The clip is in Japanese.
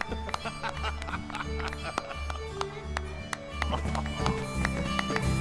Ha ha ha ha!